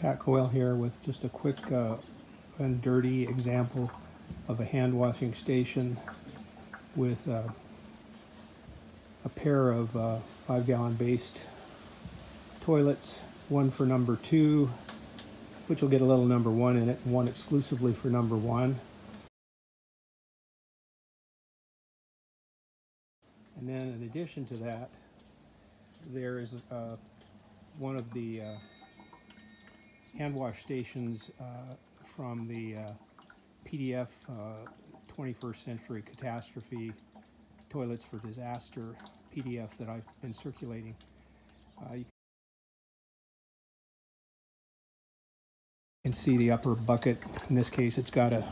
Pat Coyle here with just a quick uh, and dirty example of a hand washing station with uh, a pair of uh, five gallon based toilets, one for number two, which will get a little number one in it, and one exclusively for number one. And then in addition to that, there is uh, one of the uh, hand wash stations uh, from the uh, PDF uh, 21st Century Catastrophe Toilets for Disaster PDF that I've been circulating. Uh, you can see the upper bucket. In this case, it's got a,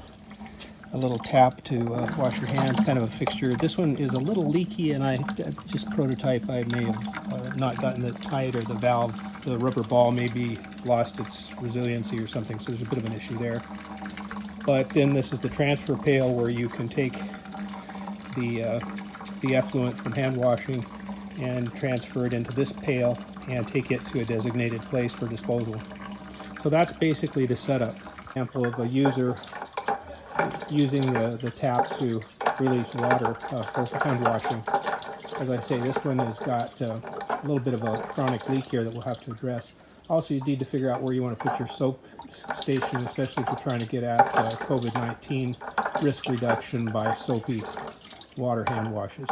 a little tap to uh, wash your hands, kind of a fixture. This one is a little leaky, and I just prototype. I may have uh, not gotten it tight, or the valve, the rubber ball, maybe lost its resiliency or something. So there's a bit of an issue there. But then this is the transfer pail where you can take the uh, the effluent from hand washing and transfer it into this pail and take it to a designated place for disposal. So that's basically the setup. Example of a user using the, the tap to release water uh, for hand washing. As I say, this one has got uh, a little bit of a chronic leak here that we'll have to address. Also, you need to figure out where you want to put your soap station, especially if you're trying to get at uh, COVID-19 risk reduction by soapy water hand washes.